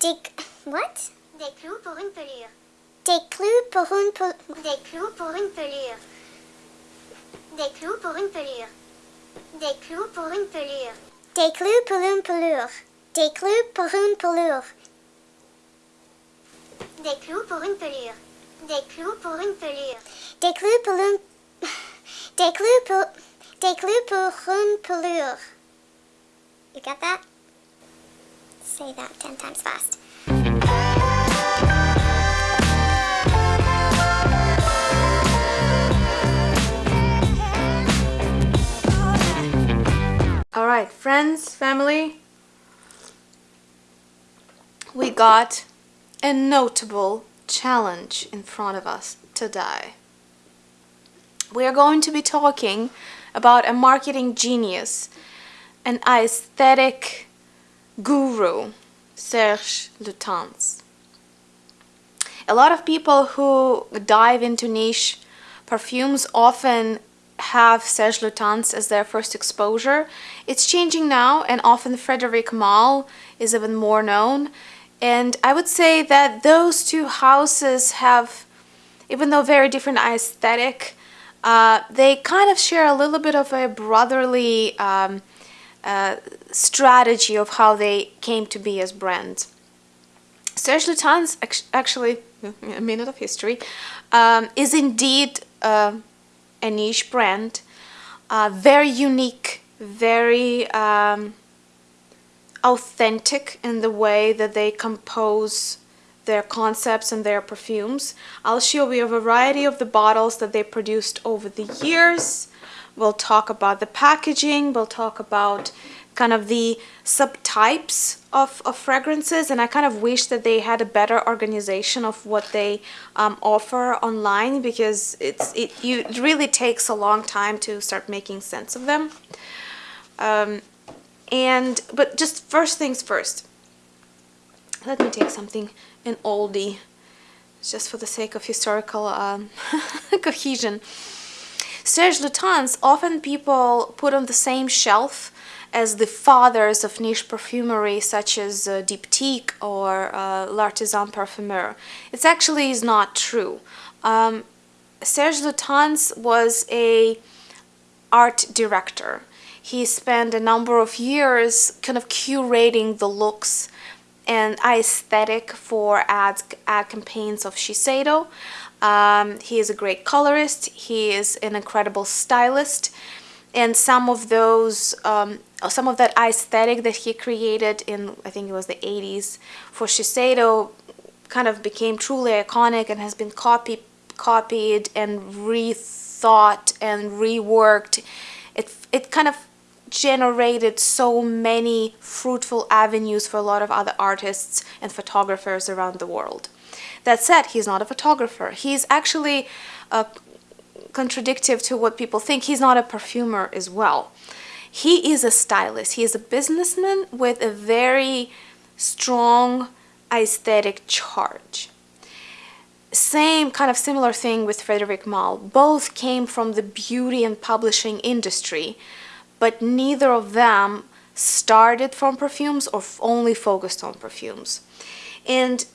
Des... What? Des clous pour une pelure. Des clous pour une pel- Des clous pour une pelure. Des clous pour une pelure. Des clous pour une pelure. Des clous pour une pelure. Des clous pour une pelure. Des clous pour une pelure. Des clous pour une pelure. Des clous pour une... Des clous pour... Des clous pour une pelure. You got that? Say that ten times fast. Alright, friends, family, we got a notable challenge in front of us today. We are going to be talking about a marketing genius, an aesthetic guru, Serge Lutens. A lot of people who dive into niche perfumes often have Serge Lutens as their first exposure. It's changing now and often Frederic Malle is even more known. And I would say that those two houses have, even though very different aesthetic, uh, they kind of share a little bit of a brotherly um, uh, strategy of how they came to be as brands. Serge Lutens, actually, a minute of history, um, is indeed uh, a niche brand, uh, very unique, very um, authentic in the way that they compose their concepts and their perfumes. I'll show you a variety of the bottles that they produced over the years. We'll talk about the packaging, we'll talk about kind of the subtypes of, of fragrances and I kind of wish that they had a better organization of what they um, offer online because it's it, you, it really takes a long time to start making sense of them. Um, and but just first things first let me take something an oldie just for the sake of historical um, cohesion Serge Lutens often people put on the same shelf as the fathers of niche perfumery such as uh, Diptyque or uh, L'Artisan Parfumeur. It actually is not true. Um, Serge Lutens was a art director. He spent a number of years kind of curating the looks and aesthetic for ad, ad campaigns of Shiseido. Um, he is a great colorist. He is an incredible stylist. And some of those, um, some of that aesthetic that he created in, I think it was the 80s for Shiseido kind of became truly iconic and has been copied, copied and rethought and reworked. It, it kind of generated so many fruitful avenues for a lot of other artists and photographers around the world. That said, he's not a photographer. He's actually uh, contradictive to what people think. He's not a perfumer as well. He is a stylist. He is a businessman with a very strong aesthetic charge. Same kind of similar thing with Frederic Malle. Both came from the beauty and publishing industry, but neither of them started from perfumes or only focused on perfumes. And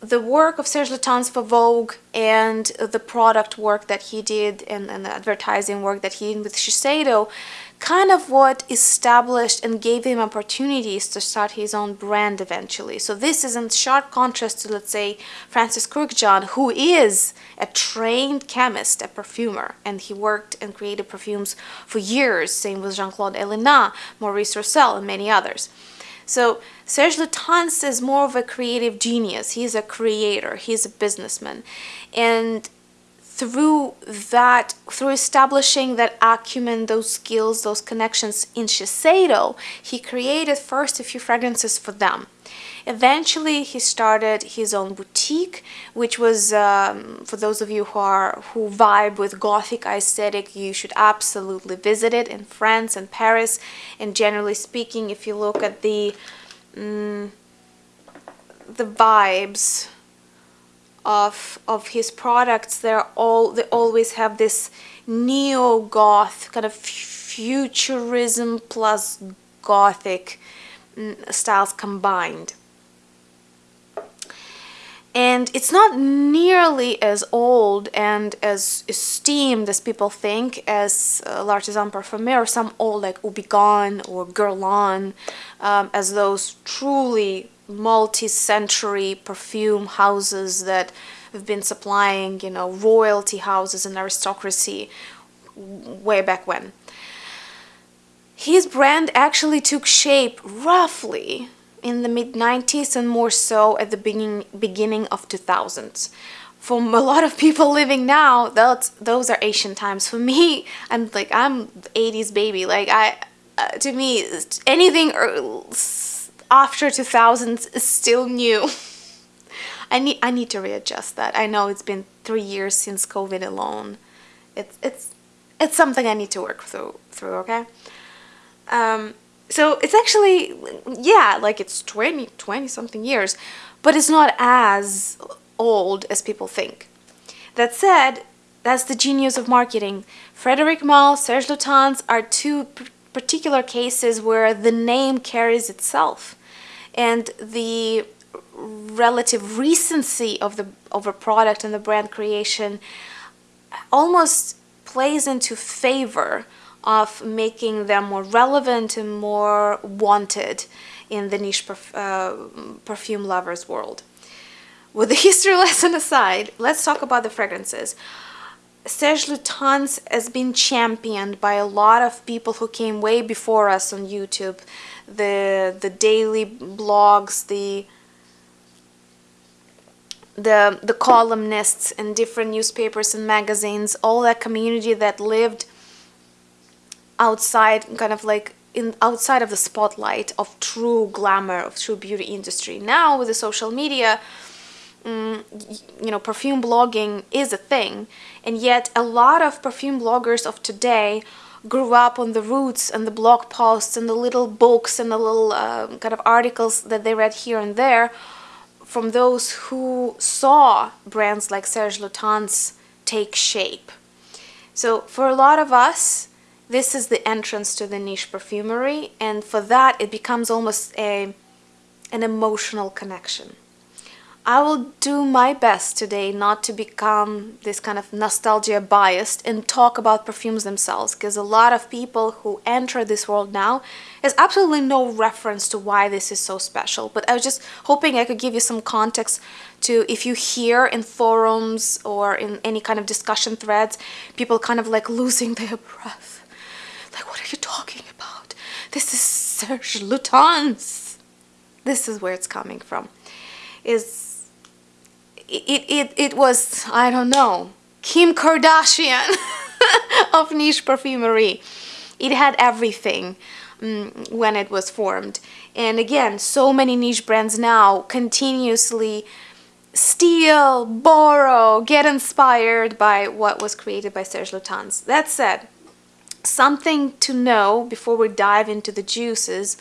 the work of Serge Lutens for Vogue and the product work that he did and, and, the advertising work that he did with Shiseido kind of what established and gave him opportunities to start his own brand eventually. So this is in sharp contrast to, let's say, Francis Kurkdjian, who is a trained chemist, a perfumer, and he worked and created perfumes for years, same with Jean-Claude Ellena, Maurice Roucel, and many others. So Serge Lutens is more of a creative genius. He's a creator. He's a businessman. And through that, through establishing that acumen, those skills, those connections in Shiseido, he created first a few fragrances for them. Eventually, he started his own boutique, which was, um, for those of you who are who vibe with Gothic aesthetic, you should absolutely visit it in France and Paris. And generally speaking, if you look at the um, the vibes of of his products, they're all they always have this neo goth kind of futurism plus gothic styles combined. And it's not nearly as old and as esteemed as people think as uh, L'Artisan Parfumé or some old like Houbigant or Guerlain um, as those truly multi-century perfume houses that have been supplying you know royalty houses and aristocracy way back when. His brand actually took shape roughly in the mid 90s and more so at the beginning beginning of 2000s for a lot of people living now that's those are ancient times. For me i'm like i'm 80s baby. Like i uh, to me anything after 2000s is still new. I need i need to readjust that. I know it's been three years since covid alone. It's it's it's something i need to work through through okay? Um so it's actually yeah like it's 20 20 something years but it's not as old as people think. That said that's the genius of marketing. Frederic malle serge lutens are two particular cases where the name carries itself. And the relative recency of the of a product and the brand creation almost plays into favor of making them more relevant and more wanted in the niche perf uh, perfume lovers world. With the history lesson aside, let's talk about the fragrances. Serge Lutens has been championed by a lot of people who came way before us on YouTube. The, the daily blogs, the the the columnists in different newspapers and magazines, all that community that lived outside kind of like in outside of the spotlight of true glamour of true beauty industry now with the social media um, you know perfume blogging is a thing and yet a lot of perfume bloggers of today grew up on the roots and the blog posts and the little books and the little uh, kind of articles that they read here and there from those who saw brands like Serge Lutens take shape. So for a lot of us, this is the entrance to the niche perfumery and for that it becomes almost a an emotional connection. I will do my best today not to become this kind of nostalgia biased and talk about perfumes themselves because a lot of people who enter this world now has absolutely no reference to why this is so special but I was just hoping I could give you some context to if you hear in forums or in any kind of discussion threads people kind of like losing their breath like, what are you talking about? This is Serge Lutens. This is where it's coming from. Is it, it, it was, I don't know, Kim Kardashian of niche perfumery. It had everything um, when it was formed. And again, so many niche brands now continuously steal, borrow, get inspired by what was created by Serge Lutens. That said, something to know before we dive into the juices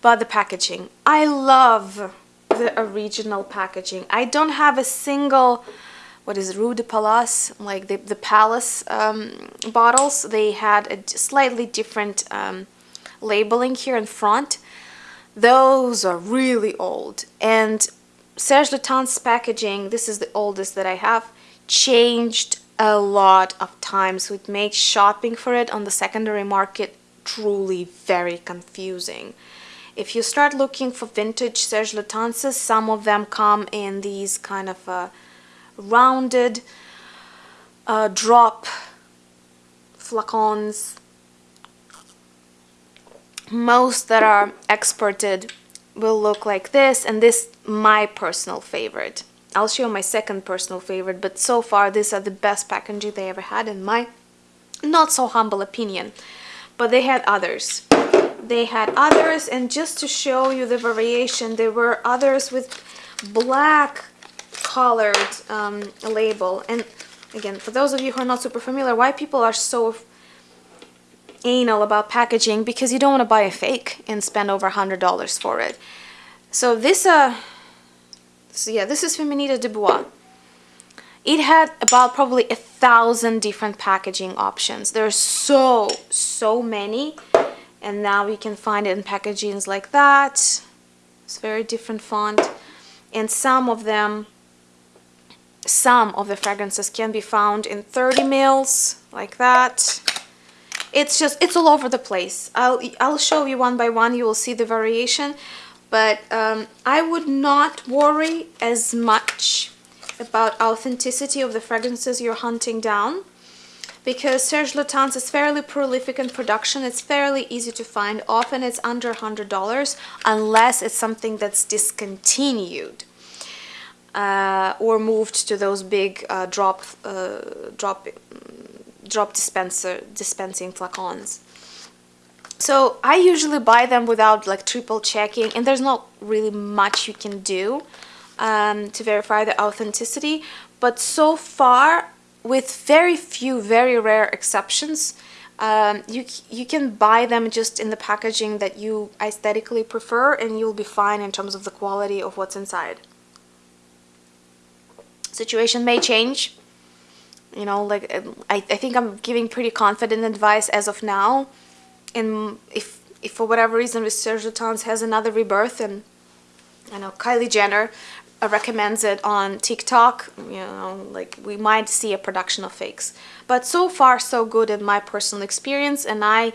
about the packaging. I love the original packaging. I don't have a single, what is it, Rue de Palace, like the, the Palace um, bottles. They had a slightly different um, labeling here in front. Those are really old. And Serge Lutens packaging, this is the oldest that I have, changed a lot of times it makes shopping for it on the secondary market truly very confusing. If you start looking for vintage Serge Lutenses some of them come in these kind of uh, rounded uh, drop flacons. Most that are exported will look like this and this my personal favorite I'll show my second personal favorite, but so far these are the best packaging they ever had in my not so humble opinion. But they had others. They had others, and just to show you the variation, there were others with black colored um, label. And again, for those of you who are not super familiar, why people are so anal about packaging because you don't want to buy a fake and spend over a hundred dollars for it. So this uh so yeah, this is Féminité de Bois. It had about probably a thousand different packaging options. There are so, so many. And now we can find it in packagings like that. It's very different font. And some of them some of the fragrances can be found in 30 mils like that it's just it's all over the place I'll I'll show you one by one you will see the variation but um, I would not worry as much about authenticity of the fragrances you're hunting down because Serge Lutens is fairly prolific in production. It's fairly easy to find. Often it's under $100 unless it's something that's discontinued uh, or moved to those big uh, drop uh, drop drop dispenser dispensing flacons. So I usually buy them without like triple checking and there's not really much you can do um, to verify the authenticity. But so far, with very few, very rare exceptions, um, you, you can buy them just in the packaging that you aesthetically prefer and you'll be fine in terms of the quality of what's inside. Situation may change. You know, like I, I think I'm giving pretty confident advice as of now and if if for whatever reason Serge Lutens has another rebirth and I know Kylie Jenner uh, recommends it on TikTok, you know, like we might see a production of fakes. But so far so good in my personal experience and I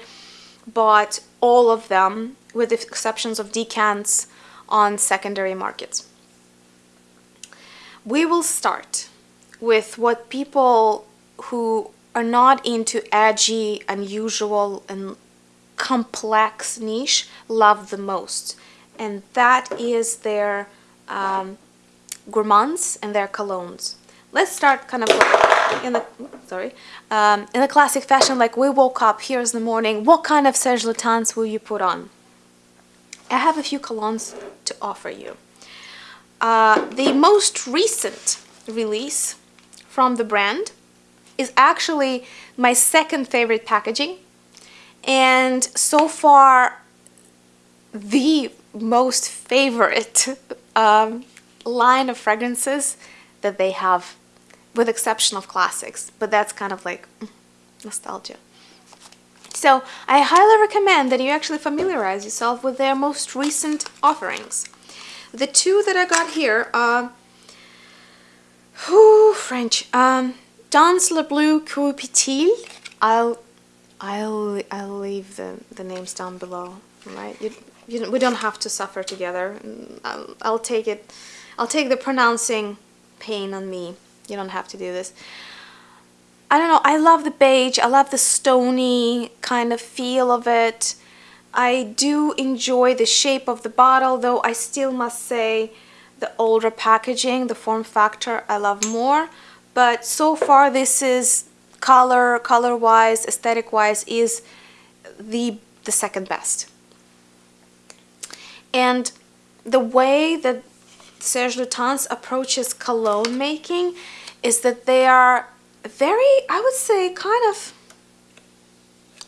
bought all of them with the exceptions of decants on secondary markets. We will start with what people who are not into edgy, unusual, and complex niche love the most and that is their um, gourmands and their colognes. Let's start kind of like in the sorry um, in the classic fashion like we woke up here's the morning what kind of Serge Lutens will you put on? I have a few colognes to offer you. Uh, the most recent release from the brand is actually my second favorite packaging and so far the most favorite um, line of fragrances that they have with exception of classics but that's kind of like mm, nostalgia. So I highly recommend that you actually familiarize yourself with their most recent offerings. The two that I got here are whoo, French um, Dans le Bleu Qui Pétille I'll I'll I'll leave the the names down below. Right? You, you we don't have to suffer together. I'll I'll take it. I'll take the pronouncing pain on me. You don't have to do this. I don't know. I love the beige. I love the stony kind of feel of it. I do enjoy the shape of the bottle, though I still must say the older packaging, the form factor, I love more. But so far, this is color, color-wise, aesthetic-wise is the, the second best. And the way that Serge Lutens approaches cologne making is that they are very, I would say, kind of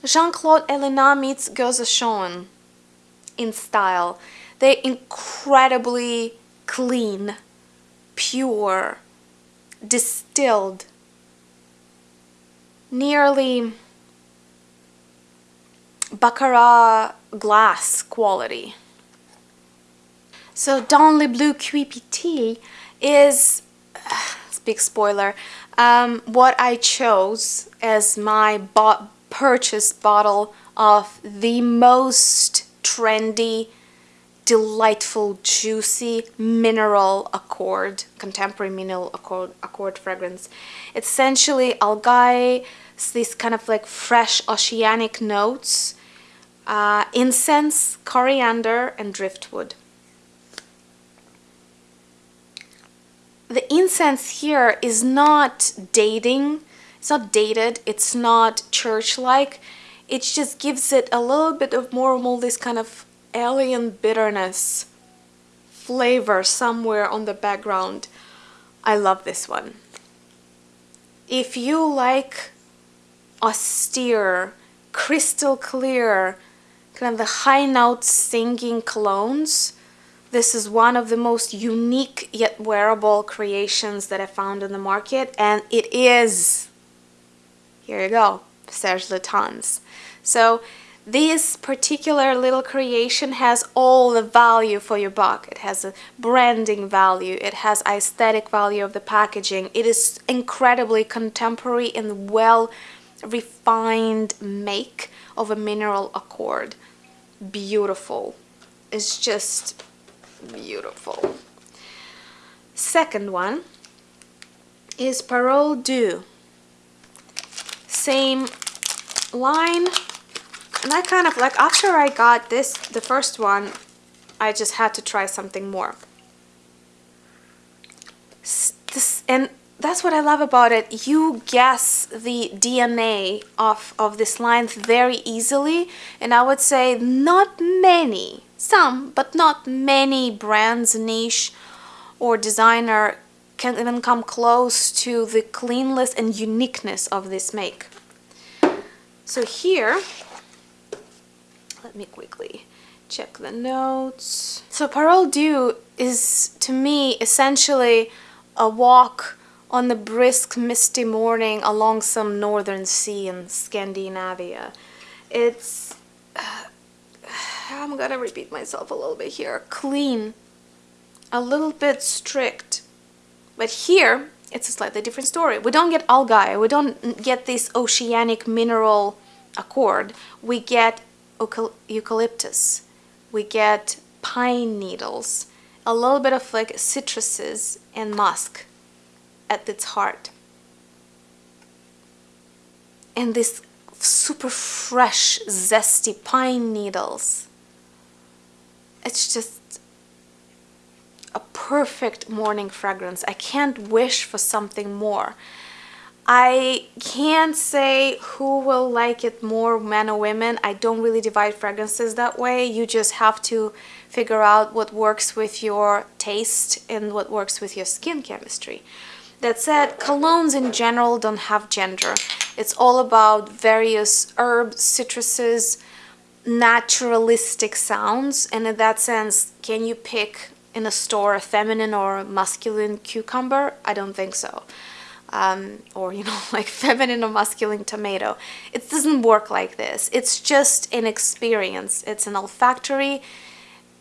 Jean-Claude Ellena meets Guerlain in style. They're incredibly clean, pure, distilled, nearly Baccarat glass quality. So Dans le Bleu Qui Pétille is, uh, big spoiler, um, what I chose as my bo purchased bottle of the most trendy, delightful, juicy mineral accord, contemporary mineral accord, accord fragrance. Essentially algae these kind of like fresh oceanic notes, uh, incense, coriander, and driftwood. The incense here is not dating, it's not dated, it's not church-like, it just gives it a little bit of more of this kind of alien bitterness flavor somewhere on the background. I love this one. If you like austere, crystal clear, kind of the high note singing colognes. This is one of the most unique yet wearable creations that I found in the market and it is, here you go, Serge Lutens. So this particular little creation has all the value for your buck. It has a branding value, it has aesthetic value of the packaging. It is incredibly contemporary and well refined make of a mineral accord. Beautiful. It's just beautiful. Second one is Parole d'Eau. Same line. And I kind of like, after I got this, the first one, I just had to try something more. This, and that's what I love about it. You guess the DNA of, of this line very easily. And I would say not many, some, but not many brands, niche, or designer can even come close to the cleanliness and uniqueness of this make. So here, let me quickly check the notes. So Parole d'Eau is to me essentially a walk on the brisk misty morning along some northern sea in Scandinavia. It's, uh, I'm gonna repeat myself a little bit here, clean, a little bit strict. But here, it's a slightly different story. We don't get algae, we don't get this oceanic mineral accord. We get eucalyptus, we get pine needles, a little bit of like citruses and musk at its heart. And this super fresh, zesty pine needles. It's just a perfect morning fragrance. I can't wish for something more. I can't say who will like it more, men or women. I don't really divide fragrances that way. You just have to figure out what works with your taste and what works with your skin chemistry. That said, colognes in general don't have gender. It's all about various herbs, citruses, naturalistic sounds. And in that sense, can you pick in a store a feminine or masculine cucumber? I don't think so. Um, or you know like feminine or masculine tomato. It doesn't work like this. It's just an experience. It's an olfactory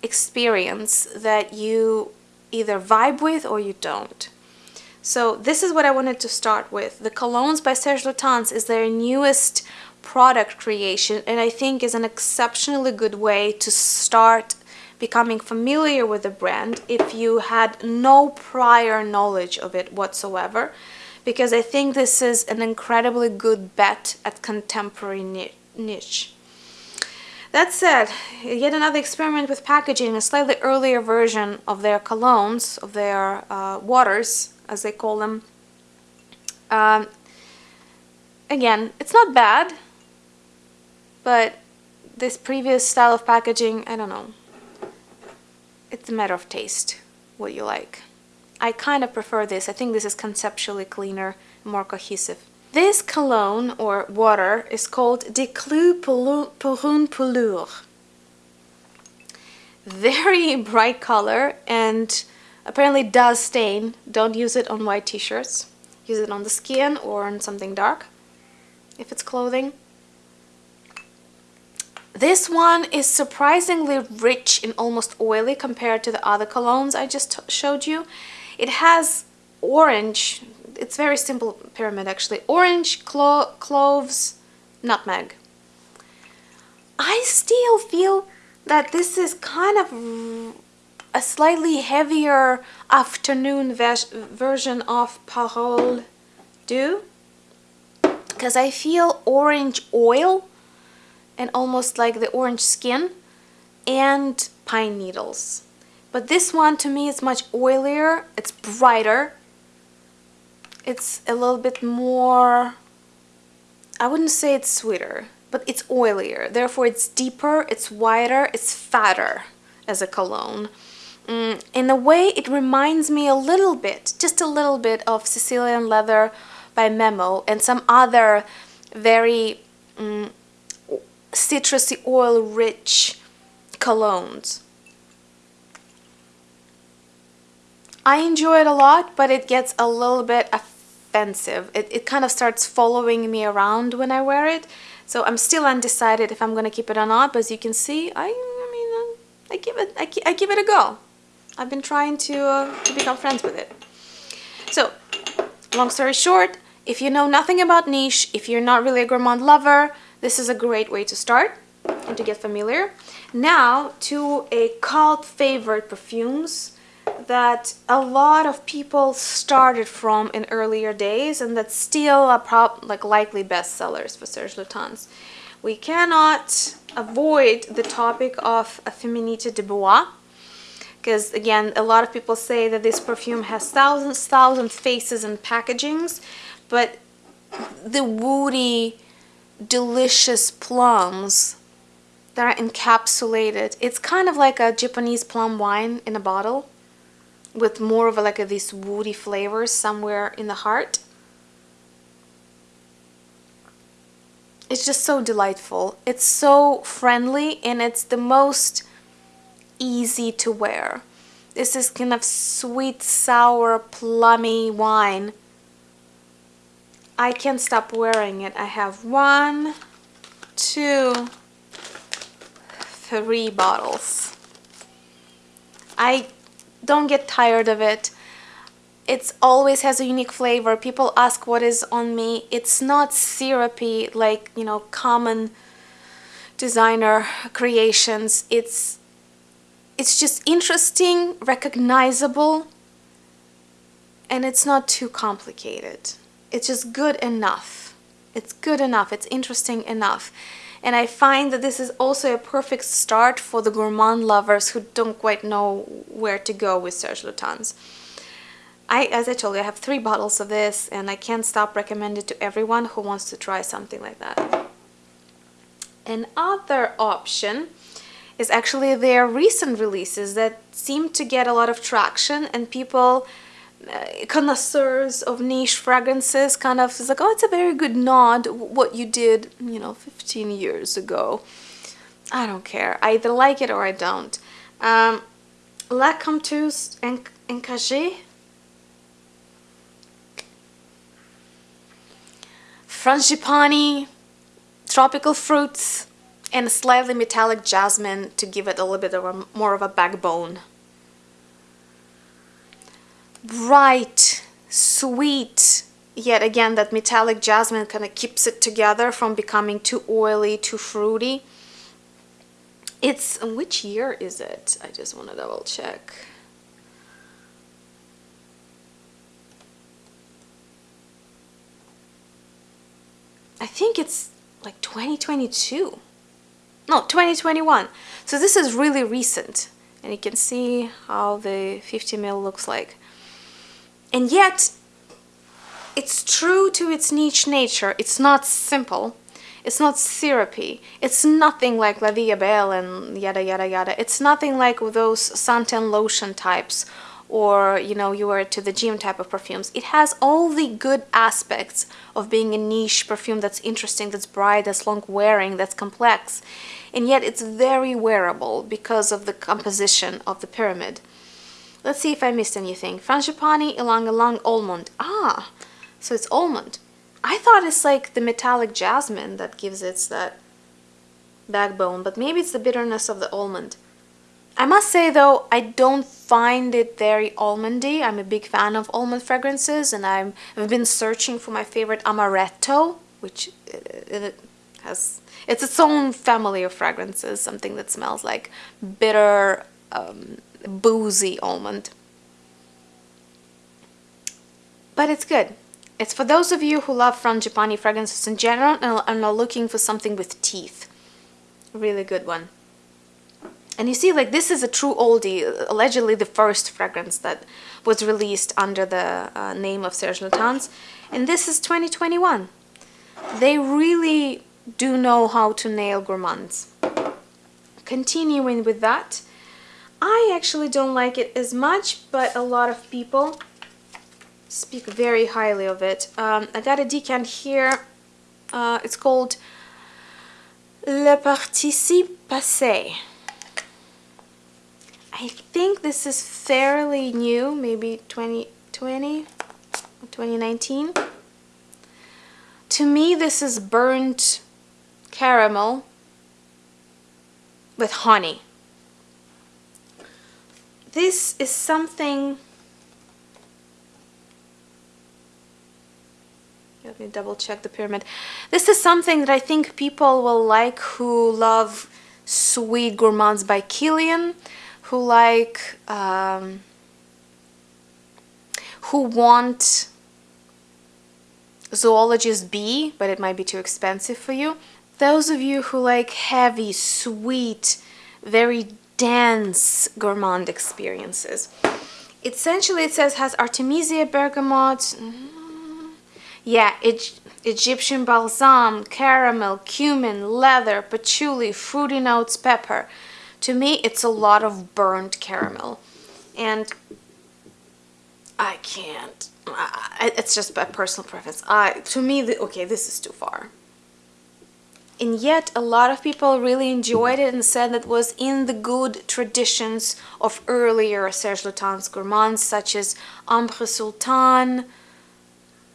experience that you either vibe with or you don't. So this is what I wanted to start with. The colognes by Serge Lutens is their newest product creation and I think is an exceptionally good way to start becoming familiar with the brand if you had no prior knowledge of it whatsoever because I think this is an incredibly good bet at contemporary niche. That said, yet another experiment with packaging, a slightly earlier version of their colognes, of their uh, waters, as they call them. Um, again, it's not bad, but this previous style of packaging, I don't know it's a matter of taste, what you like. I kind of prefer this. I think this is conceptually cleaner, more cohesive. This cologne, or water, is called Des clous pour une. Very bright color and apparently does stain. Don't use it on white t-shirts. Use it on the skin or on something dark, if it's clothing. This one is surprisingly rich and almost oily compared to the other colognes I just showed you. It has orange, it's very simple pyramid actually, orange, clo cloves, nutmeg. I still feel that this is kind of a slightly heavier afternoon version of Parole d'Eau because I feel orange oil and almost like the orange skin and pine needles. But this one to me is much oilier, it's brighter, it's a little bit more, I wouldn't say it's sweeter, but it's oilier. Therefore it's deeper, it's wider, it's fatter as a cologne. Mm, in a way it reminds me a little bit, just a little bit of Sicilian Leather by Memo and some other very mm, citrusy oil rich colognes. I enjoy it a lot, but it gets a little bit offensive. It, it kind of starts following me around when I wear it. So I'm still undecided if I'm gonna keep it or not. But as you can see, I, I mean, uh, I give it, I, I give it a go. I've been trying to uh, to become friends with it. So, long story short, if you know nothing about niche, if you're not really a gourmand lover, this is a great way to start and to get familiar. Now to a cult favorite perfumes that a lot of people started from in earlier days and that still are prob like likely bestsellers for Serge Lutens. We cannot avoid the topic of a Féminité de Bois because again a lot of people say that this perfume has thousands thousands faces and packagings but the woody delicious plums that are encapsulated it's kind of like a Japanese plum wine in a bottle with more of a, like a, these woody flavors somewhere in the heart. It's just so delightful. It's so friendly and it's the most easy to wear. This is kind of sweet, sour, plummy wine. I can't stop wearing it. I have one, two, three bottles. I don't get tired of it. It always has a unique flavor. People ask what is on me. It's not syrupy like, you know, common designer creations. It's it's just interesting, recognizable, and it's not too complicated. It's just good enough. It's good enough. It's interesting enough. And I find that this is also a perfect start for the gourmand lovers who don't quite know where to go with Serge Lutens. I, as I told you, I have three bottles of this and I can't stop recommending it to everyone who wants to try something like that. Another option is actually their recent releases that seem to get a lot of traction and people connoisseurs of niche fragrances kind of is like oh it's a very good nod what you did you know 15 years ago. I don't care. I either like it or I don't. Um, La Dompteuse Encagée Frangipani tropical fruits and slightly metallic jasmine to give it a little bit of a, more of a backbone bright, sweet, yet again that metallic jasmine kind of keeps it together from becoming too oily, too fruity. It's, which year is it? I just want to double check. I think it's like 2022. No, 2021. So this is really recent. And you can see how the 50 ml looks like. And yet, it's true to its niche nature. It's not simple. It's not syrupy. It's nothing like La Vie Belle and yada yada yada. It's nothing like those suntan lotion types or, you know, you wear to the gym type of perfumes. It has all the good aspects of being a niche perfume that's interesting, that's bright, that's long wearing, that's complex. And yet it's very wearable because of the composition of the pyramid. Let's see if I missed anything. Frangipani Ylang Ylang Almond. Ah, so it's almond. I thought it's like the metallic jasmine that gives it that backbone, but maybe it's the bitterness of the almond. I must say though, I don't find it very almondy. I'm a big fan of almond fragrances and i have been searching for my favorite amaretto, which it has, it's its own family of fragrances, something that smells like bitter, um, boozy almond. But it's good. It's for those of you who love frangipani fragrances in general and are looking for something with teeth. Really good one. And you see, like, this is a true oldie, allegedly the first fragrance that was released under the uh, name of Serge Lutens. And this is 2021. They really do know how to nail gourmands. Continuing with that, I actually don't like it as much, but a lot of people speak very highly of it. Um, I got a decant here. Uh, it's called Le Participe Passé. I think this is fairly new, maybe 2020 2019. To me, this is burnt caramel with honey. This is something let me double check the pyramid. This is something that I think people will like who love Sweet Gourmands by Kilian, who like, um, who want Zoologist Bee, but it might be too expensive for you. Those of you who like heavy, sweet, very dense gourmand experiences. Essentially, it says has Artemisia bergamot, mm-hmm. yeah, it, Egyptian balsam, caramel, cumin, leather, patchouli, fruity notes, pepper. To me, it's a lot of burned caramel. And I can't. It's just by personal preference. I, to me, the, okay, this is too far. And yet, a lot of people really enjoyed it and said that was in the good traditions of earlier Serge Lutens gourmands, such as Ambre Sultan, oh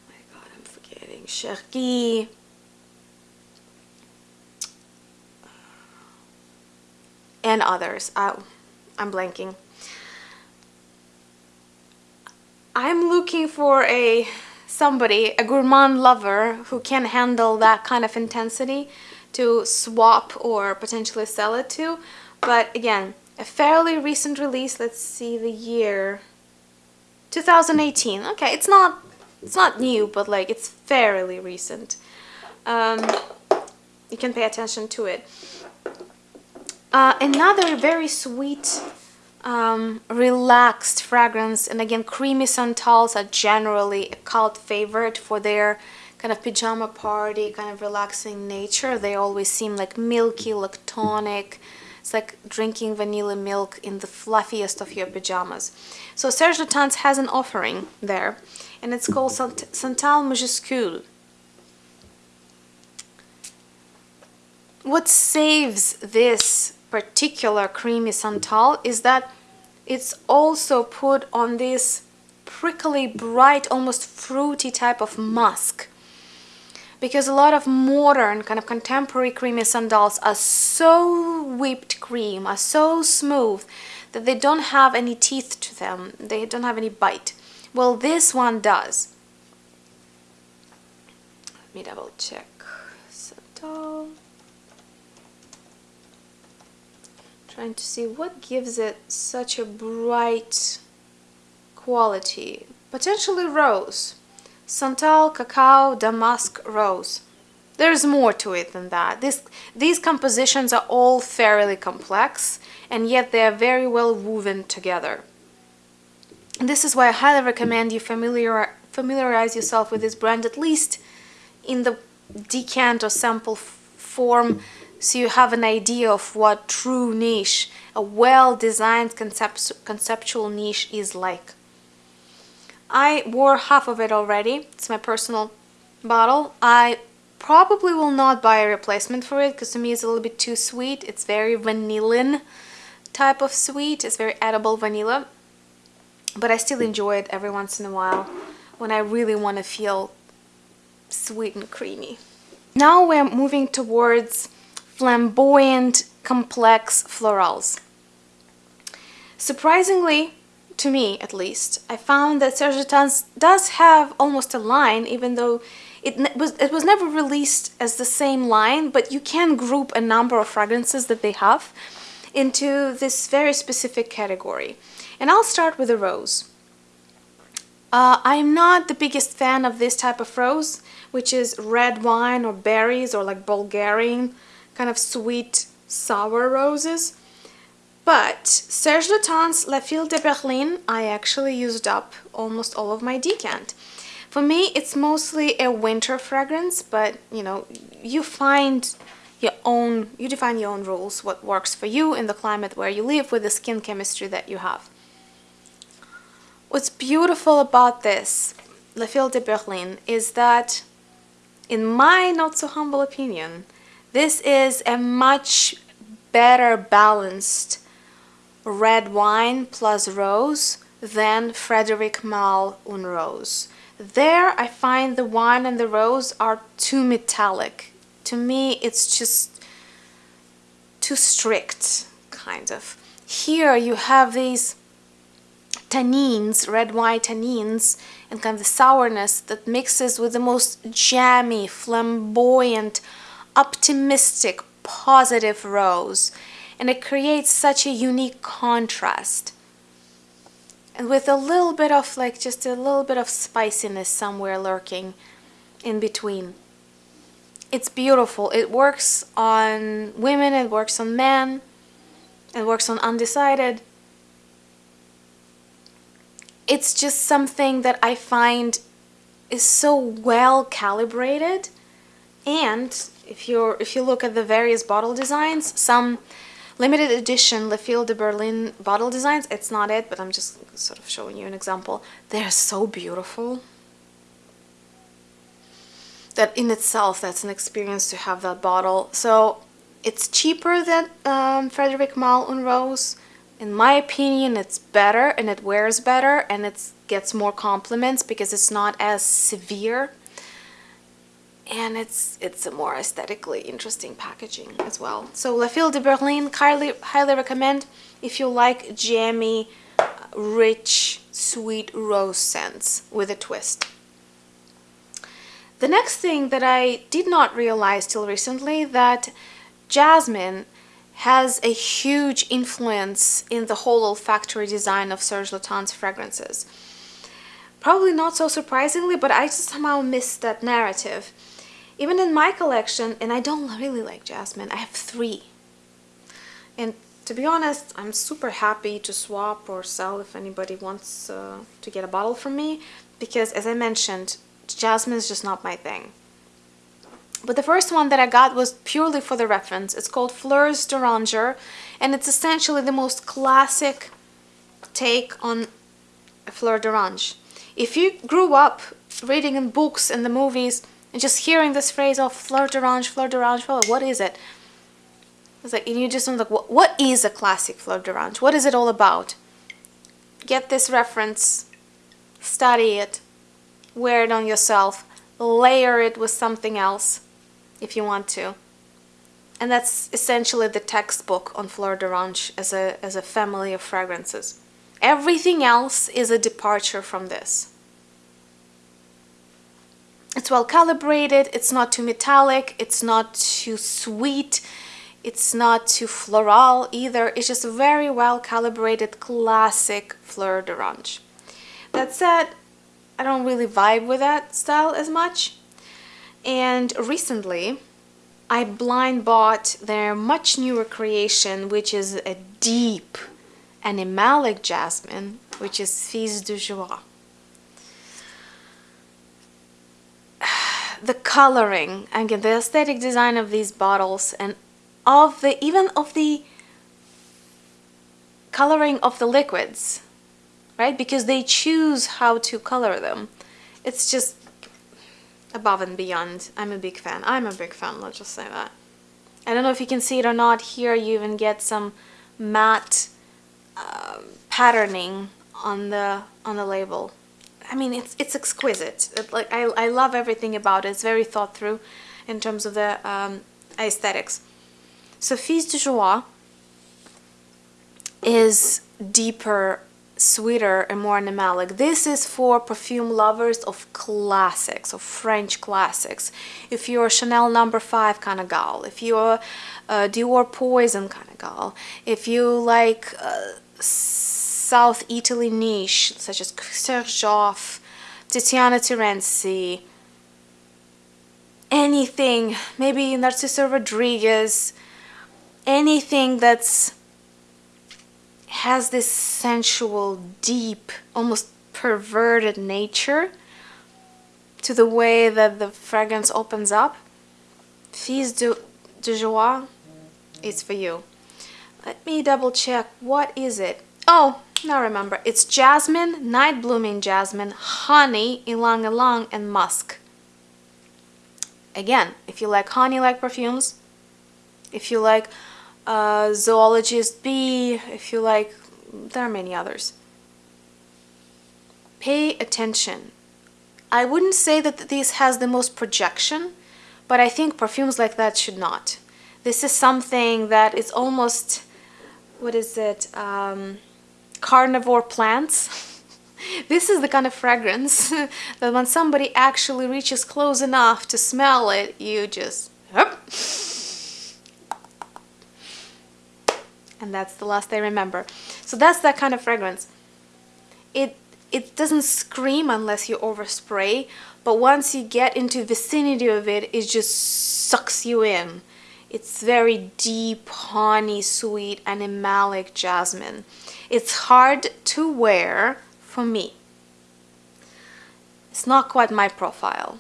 my God, I'm forgetting Chergui, and others. I, I'm blanking. I'm looking for a somebody, a gourmand lover who can handle that kind of intensity to swap or potentially sell it to. But again, a fairly recent release, let's see the year, 2018. Okay, it's not it's not new, but like it's fairly recent. Um, you can pay attention to it. Uh, another very sweet, um, relaxed fragrance, and again, creamy Santals are generally a cult favorite for their kind of pajama party, kind of relaxing nature. They always seem like milky, lactonic. It's like drinking vanilla milk in the fluffiest of your pajamas. So Serge Lutens has an offering there and it's called Santal Majuscule. What saves this particular creamy Santal is that it's also put on this prickly, bright, almost fruity type of musk. Because a lot of modern, kind of contemporary creamy sandals are so whipped cream, are so smooth, that they don't have any teeth to them, they don't have any bite. Well, this one does. Let me double check. Santal. Trying to see what gives it such a bright quality. Potentially rose. Santal, cacao, damask, rose. There's more to it than that. This, these compositions are all fairly complex and yet they are very well woven together. This is why I highly recommend you familiar, familiarize yourself with this brand at least in the decant or sample form so you have an idea of what true niche, a well-designed concept conceptual niche is like. I wore half of it already. It's my personal bottle. I probably will not buy a replacement for it because to me it's a little bit too sweet. It's very vanillin type of sweet. It's very edible vanilla but I still enjoy it every once in a while when I really want to feel sweet and creamy. Now we're moving towards flamboyant, complex florals. Surprisingly, to me at least, I found that Serge does have almost a line, even though it was, it was never released as the same line, but you can group a number of fragrances that they have into this very specific category. And I'll start with a rose. Uh, I'm not the biggest fan of this type of rose, which is red wine or berries or like Bulgarian kind of sweet sour roses. But Serge Lutens La Fille de Berlin, I actually used up almost all of my decant. For me, it's mostly a winter fragrance, but you know, you find your own, you define your own rules, what works for you in the climate where you live with the skin chemistry that you have. What's beautiful about this, La Fille de Berlin, is that, in my not so humble opinion, this is a much better balanced red wine plus rose then Frederic Malle Une Rose. There I find the wine and the rose are too metallic to me it's just too strict, kind of. Here you have these tannins, red wine tannins, and kind of the sourness that mixes with the most jammy, flamboyant, optimistic, positive rose. And it creates such a unique contrast. And with a little bit of like just a little bit of spiciness somewhere lurking in between. It's beautiful. It works on women, it works on men, it works on undecided it's just something that I find is so well calibrated and if you're if you look at the various bottle designs some limited edition Le de Berlin bottle designs. It's not it but I'm just sort of showing you an example. They're so beautiful that in itself that's an experience to have that bottle. So it's cheaper than um, Frederic Malle Une Rose. In my opinion it's better and it wears better and it gets more compliments because it's not as severe and it's it's a more aesthetically interesting packaging as well so La Fille de Berlin highly highly recommend if you like jammy rich sweet rose scents with a twist the next thing that I did not realize till recently that jasmine has a huge influence in the whole olfactory design of Serge Lutens fragrances. Probably not so surprisingly, but I just somehow missed that narrative. Even in my collection, and I don't really like jasmine, I have three. And to be honest, I'm super happy to swap or sell if anybody wants uh, to get a bottle from me, because as I mentioned, jasmine is just not my thing. But the first one that I got was purely for the reference. It's called Fleurs d'Oranger and it's essentially the most classic take on a fleur d'orange. If you grew up reading in books and the movies and just hearing this phrase of fleur d'orange, fleur d'orange, well, what is it? It's like, and you just like, what, what is a classic fleur d'orange? What is it all about? Get this reference, study it, wear it on yourself, layer it with something else if you want to. And that's essentially the textbook on Fleur d'Orange as a, as a family of fragrances. Everything else is a departure from this. It's well calibrated, it's not too metallic, it's not too sweet, it's not too floral either. It's just a very well calibrated classic Fleur d'Orange. That said, I don't really vibe with that style as much. And recently, I blind bought their much newer creation, which is a deep animalic jasmine, which is Fils de Joie. The coloring, again, the aesthetic design of these bottles and of the, even of the coloring of the liquids, right? Because they choose how to color them. It's just above and beyond. I'm a big fan. I'm a big fan, let's just say that. I don't know if you can see it or not. Here you even get some matte uh, patterning on the on the label. I mean, it's it's exquisite. It, like I, I love everything about it. It's very thought through in terms of the um, aesthetics. So Fils de Joie is deeper sweeter and more animalic. This is for perfume lovers of classics, of French classics. If you're Chanel number no. 5 kind of gal, if you're a Dior Poison kind of gal, if you like uh, South Italy niche, such as Xerjoff, Tiziana Terenzi, anything, maybe Narciso Rodriguez, anything that's has this sensual, deep, almost perverted nature to the way that the fragrance opens up. Fils de, de Joie for you. Let me double check. What is it? Oh, now remember. It's jasmine, night blooming jasmine, honey, ylang ylang, and musk. Again, if you like honey-like perfumes, if you like uh, Zoologist Bee, if you like, there are many others. Pay attention. I wouldn't say that this has the most projection, but I think perfumes like that should not. This is something that is almost, what is it, um, carnivore plants. this is the kind of fragrance that when somebody actually reaches close enough to smell it, you just. And that's the last I remember. So that's that kind of fragrance. It it doesn't scream unless you overspray, but once you get into vicinity of it, it just sucks you in. It's very deep, honey, sweet, and animalic jasmine. It's hard to wear for me. It's not quite my profile.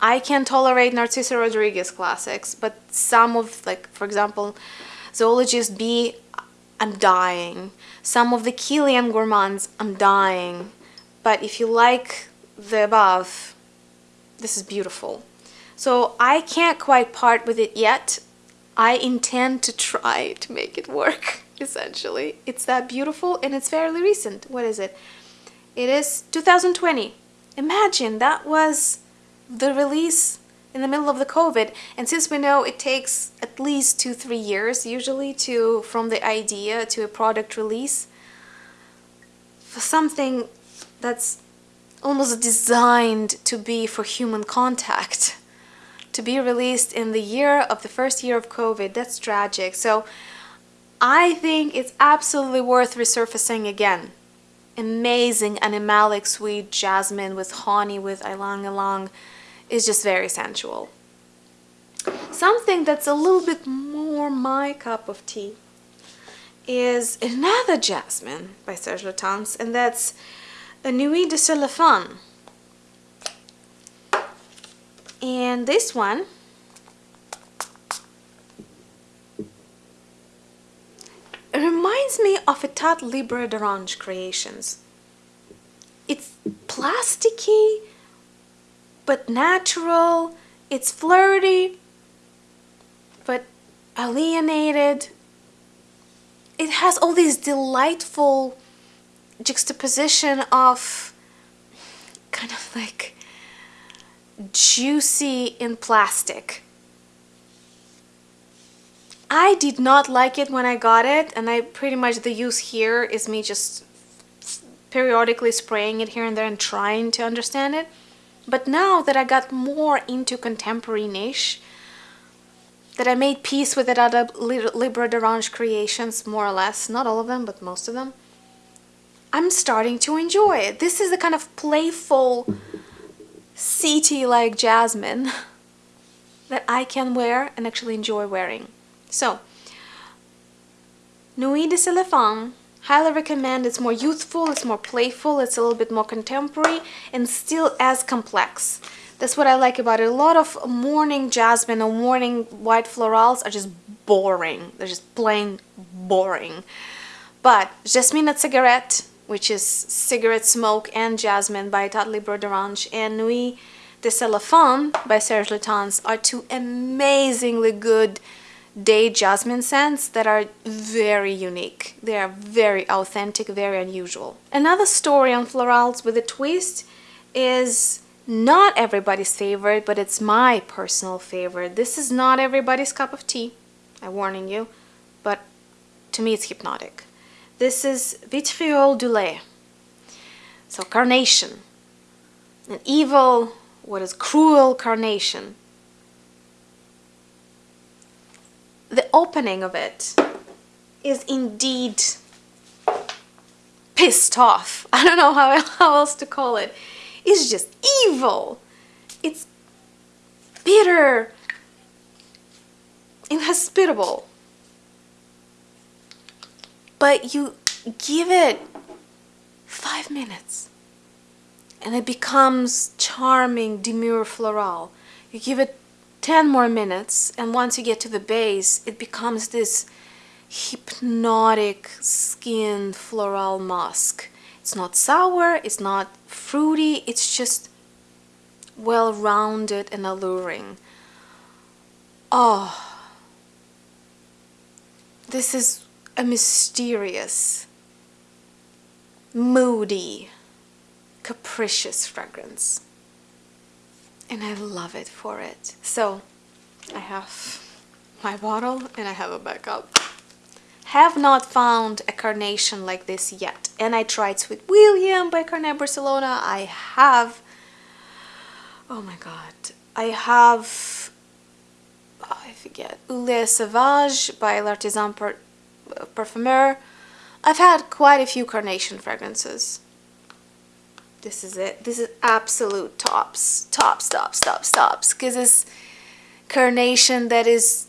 I can tolerate Narciso Rodriguez classics, but some of, like, for example, Zoologist Bee, I'm dying. Some of the Kilian Gourmands, I'm dying. But if you like the above, this is beautiful. So I can't quite part with it yet. I intend to try to make it work, essentially. It's that beautiful and it's fairly recent. What is it? It is 2020. Imagine that was the release in the middle of the COVID. And since we know it takes at least two, three years usually to from the idea to a product release, for something that's almost designed to be for human contact, to be released in the year of the first year of COVID, that's tragic. So I think it's absolutely worth resurfacing again. Amazing animalic sweet jasmine with honey with ylang ylang is just very sensual. Something that's a little bit more my cup of tea is another jasmine by Serge Lutens, and that's a Nuit de Cellophane. And this one reminds me of Etat Libre d'Orange Creations. It's plasticky, but natural. It's flirty, but alienated. It has all these delightful juxtaposition of kind of like juicy in plastic. I did not like it when I got it and I pretty much the use here is me just periodically spraying it here and there and trying to understand it. But now that I got more into contemporary niche, that I made peace with it Etat Libre d'Orange creations, more or less, not all of them, but most of them, I'm starting to enjoy it. This is the kind of playful, CT-like jasmine that I can wear and actually enjoy wearing. So, Nuit de Cellophane, highly recommend. It's more youthful, it's more playful, it's a little bit more contemporary, and still as complex. That's what I like about it. A lot of morning jasmine or morning white florals are just boring. They're just plain boring. But Jasmine Cigarette, which is Cigarette Smoke and Jasmine by Etat Libre d'Orange, and Nuit de Cellophane by Serge Lutens are two amazingly good day jasmine scents that are very unique. They are very authentic, very unusual. Another story on florals with a twist is not everybody's favorite, but it's my personal favorite. This is not everybody's cup of tea, I'm warning you, but to me it's hypnotic. This is Vitriol d'Oeillet. So carnation, an evil, what is cruel carnation the opening of it is indeed pissed off. I don't know how, how else to call it. It's just evil. It's bitter, inhospitable. But you give it five minutes and it becomes charming, demure floral. You give it 10 more minutes and once you get to the base it becomes this hypnotic skin floral musk. It's not sour, it's not fruity, it's just well-rounded and alluring. Oh, this is a mysterious, moody, capricious fragrance and I love it for it. So I have my bottle and I have a backup. Have not found a carnation like this yet. And I tried Sweet William by Carner Barcelona. I have, oh my god, I have, oh, I forget, Oeillet Sauvage by L'Artisan Parfumeur. I've had quite a few carnation fragrances. This is it. This is absolute tops, tops, tops, tops, tops. Because it's carnation that is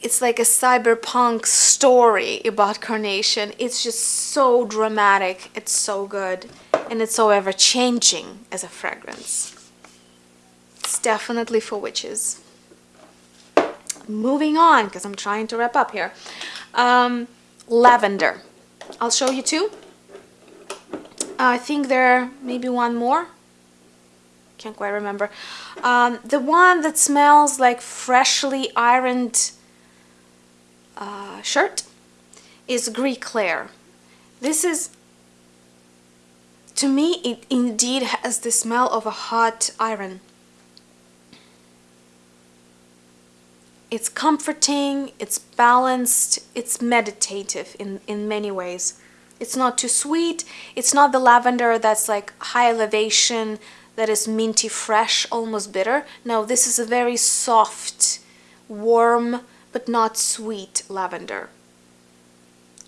it's like a cyberpunk story about carnation it's just so dramatic it's so good and it's so ever changing as a fragrance it's definitely for witches moving on because i'm trying to wrap up here um, lavender i'll show you two i think there maybe one more can't quite remember. Um, the one that smells like freshly ironed uh, shirt is Gris Clair. This is, to me, it indeed has the smell of a hot iron. It's comforting, it's balanced, it's meditative in, in many ways. It's not too sweet, it's not the lavender that's like high elevation, that is minty fresh, almost bitter. No, this is a very soft, warm, but not sweet lavender.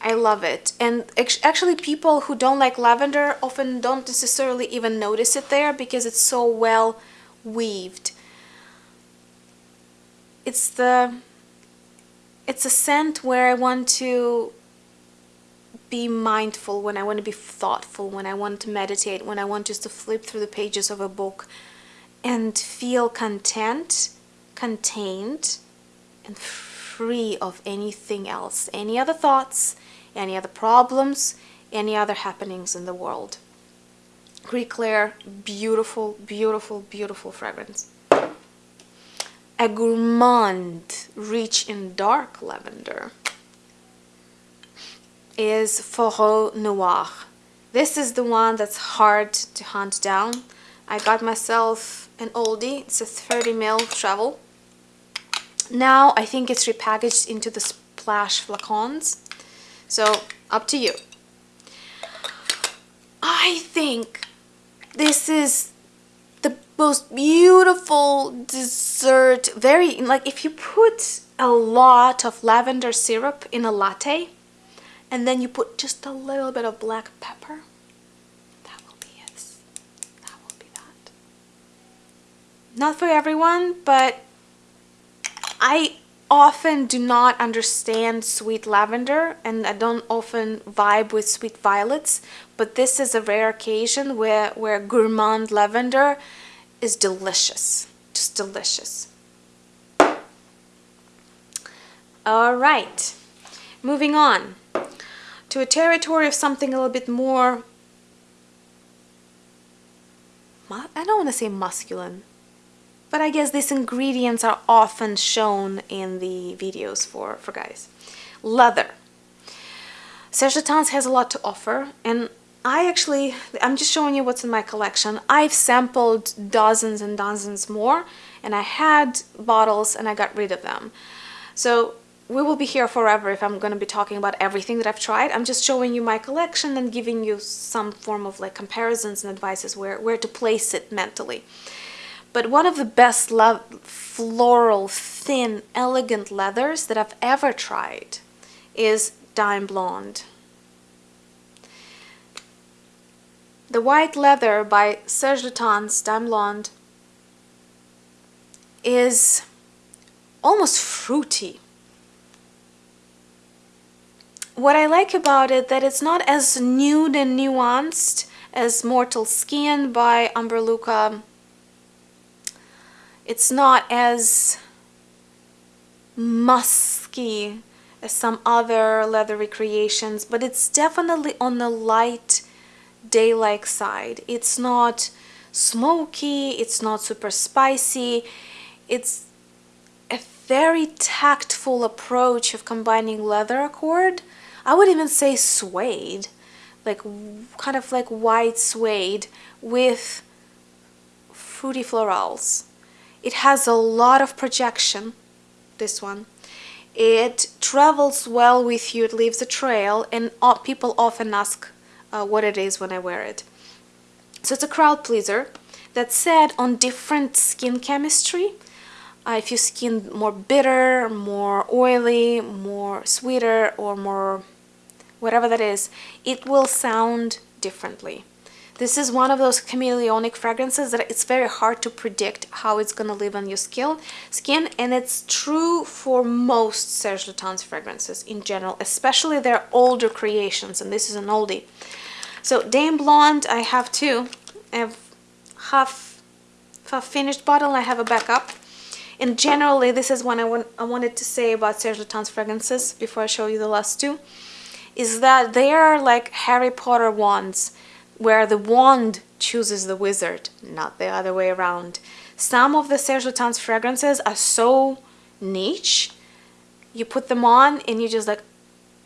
I love it. And actually people who don't like lavender often don't necessarily even notice it there because it's so well weaved. It's the it's a scent where I want to be mindful, when I want to be thoughtful, when I want to meditate, when I want just to flip through the pages of a book and feel content, contained, and free of anything else, any other thoughts, any other problems, any other happenings in the world. Gris Clair, beautiful, beautiful, beautiful fragrance. A gourmand, rich in dark lavender is Fourreau Noir. This is the one that's hard to hunt down. I got myself an oldie. It's a 30 ml travel. Now I think it's repackaged into the splash flacons. So up to you. I think this is most beautiful dessert. Very, like if you put a lot of lavender syrup in a latte, and then you put just a little bit of black pepper that will be it that will be that not for everyone but I often do not understand sweet lavender and I don't often vibe with sweet violets but this is a rare occasion where where gourmand lavender is delicious just delicious all right moving on to a territory of something a little bit more I don't want to say masculine but I guess these ingredients are often shown in the videos for, for guys. Leather. Serge Lutens has a lot to offer and I actually, I'm just showing you what's in my collection. I've sampled dozens and dozens more and I had bottles and I got rid of them. So we will be here forever if I'm going to be talking about everything that I've tried. I'm just showing you my collection and giving you some form of like comparisons and advices where, where to place it mentally. But one of the best love floral, thin, elegant leathers that I've ever tried is Daim Blond. The White Leather by Serge Lutens Daim Blond is almost fruity what I like about it that it's not as nude and nuanced as Mortal Skin by Humbert Lucas. It's not as musky as some other leathery creations, but it's definitely on the light day-like side. It's not smoky, it's not super spicy, it's a very tactful approach of combining leather accord I would even say suede, like kind of like white suede with fruity florals. It has a lot of projection, this one. It travels well with you, it leaves a trail, and people often ask uh, what it is when I wear it. So it's a crowd pleaser. That said, on different skin chemistry, uh, if your skin more bitter, more oily, more sweeter, or more whatever that is, it will sound differently. This is one of those chameleonic fragrances that it's very hard to predict how it's going to live on your skin, skin, and it's true for most Serge Lutens fragrances in general, especially their older creations, and this is an oldie. So Daim Blond, I have two. I have half, half finished bottle, I have a backup. And generally, this is what I, want, I wanted to say about Serge Lutens fragrances before I show you the last two, is that they are like Harry Potter wands where the wand chooses the wizard, not the other way around. Some of the Serge Lutens fragrances are so niche, you put them on and you just like,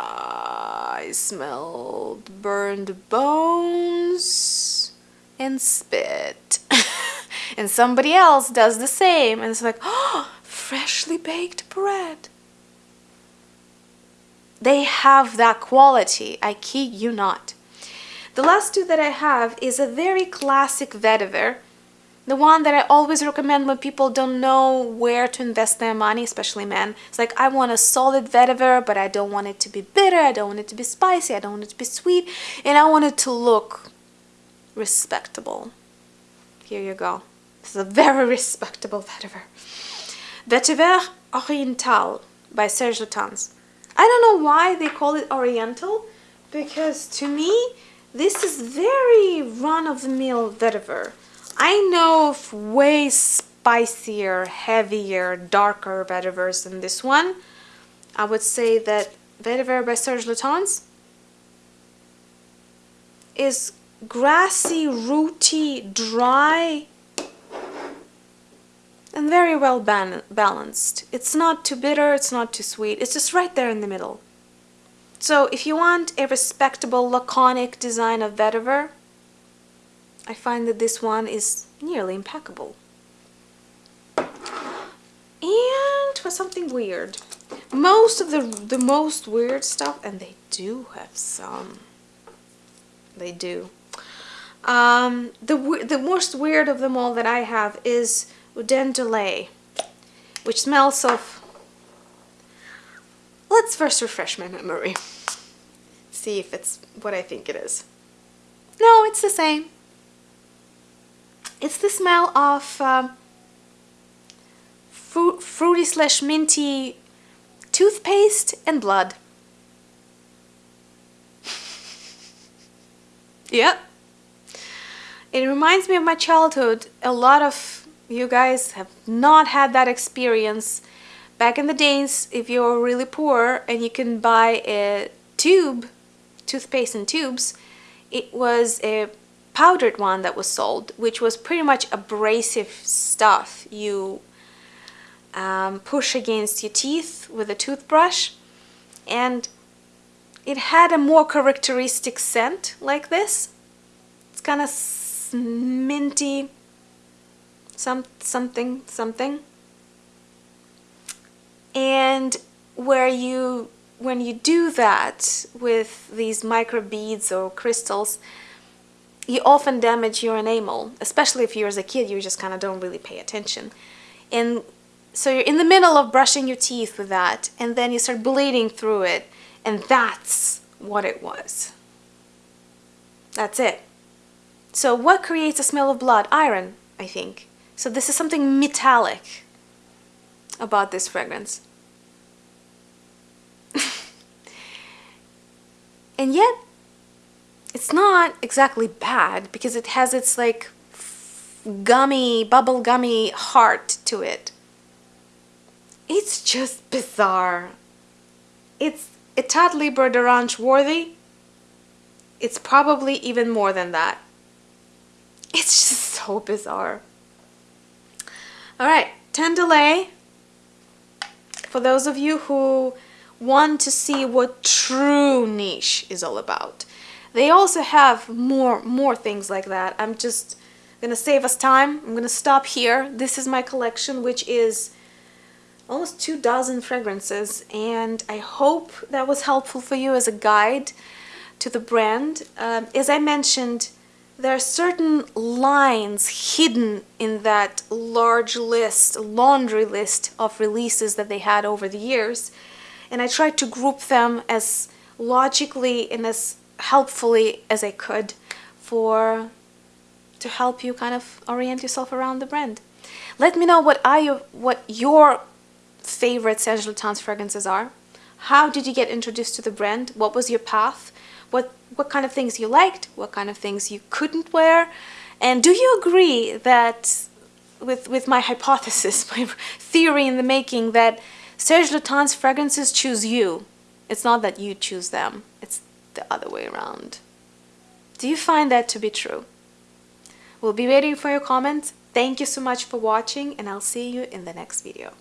I smelled burned bones and spit. and somebody else does the same and it's like, oh, freshly baked bread. They have that quality, I kid you not. The last two that I have is a very classic vetiver. The one that I always recommend when people don't know where to invest their money, especially men. It's like, I want a solid vetiver, but I don't want it to be bitter, I don't want it to be spicy, I don't want it to be sweet, and I want it to look respectable. Here you go. This is a very respectable vetiver. Vetiver Oriental by Serge Lutens. I don't know why they call it Oriental, because to me, this is very run-of-the-mill vetiver. I know of way spicier, heavier, darker vetivers than this one. I would say that vetiver by Serge Lutens is grassy, rooty, dry, and very well balanced. It's not too bitter, it's not too sweet, it's just right there in the middle. So if you want a respectable laconic design of vetiver, I find that this one is nearly impeccable. And for something weird. Most of the, the most weird stuff, and they do have some, they do. Um, the, the most weird of them all that I have is Dent de Lait, which smells of Let's first refresh my memory. See if it's what I think it is. No, it's the same. It's the smell of um, fru fruity slash minty toothpaste and blood. yep. It reminds me of my childhood. A lot of you guys have not had that experience back in the days, if you're really poor and you can buy a tube, toothpaste in tubes, it was a powdered one that was sold, which was pretty much abrasive stuff you um, push against your teeth with a toothbrush. And it had a more characteristic scent like this. It's kind of minty, some, something, something and where you when you do that with these micro beads or crystals you often damage your enamel especially if you're as a kid you just kind of don't really pay attention. And so you're in the middle of brushing your teeth with that and then you start bleeding through it and that's what it was. That's it. So what creates a smell of blood? Iron I think. So this is something metallic about this fragrance. and yet, it's not exactly bad because it has its like gummy, bubble gummy heart to it. It's just bizarre. It's Etat Libre d'Orange worthy. It's probably even more than that. It's just so bizarre. Alright, Dent de Lait for those of you who want to see what true niche is all about. They also have more more things like that. I'm just gonna save us time. I'm gonna stop here. This is my collection, which is almost two dozen fragrances, and I hope that was helpful for you as a guide to the brand. Um, as I mentioned, there are certain lines hidden in that large list, laundry list of releases that they had over the years, and I tried to group them as logically and as helpfully as I could for to help you kind of orient yourself around the brand. Let me know what your, what your favorite Serge Lutens fragrances are. How did you get introduced to the brand? What was your path? What what kind of things you liked? What kind of things you couldn't wear? And do you agree that with with my hypothesis, my theory in the making that Serge Lutens fragrances choose you? It's not that you choose them. The other way around. Do you find that to be true? We'll be waiting for your comments. Thank you so much for watching and I'll see you in the next video.